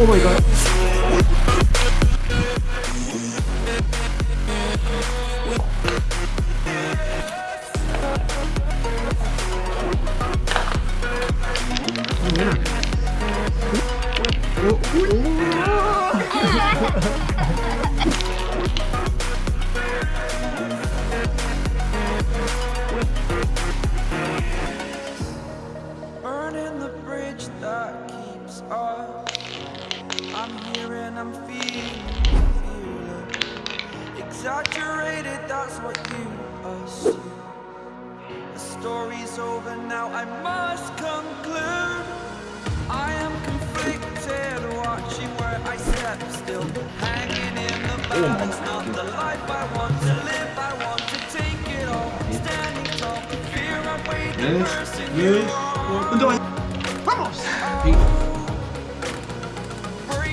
오 마이 갓. 오, 오, 오. I'm here and I'm feeling, feeling exaggerated. That's what you assume. The story's over now. I must conclude. I am conflicted, watching where I step still, hanging in the balance. Not the life I want to live. I want to take it all, standing tall. Fear I'm the person you are. 운동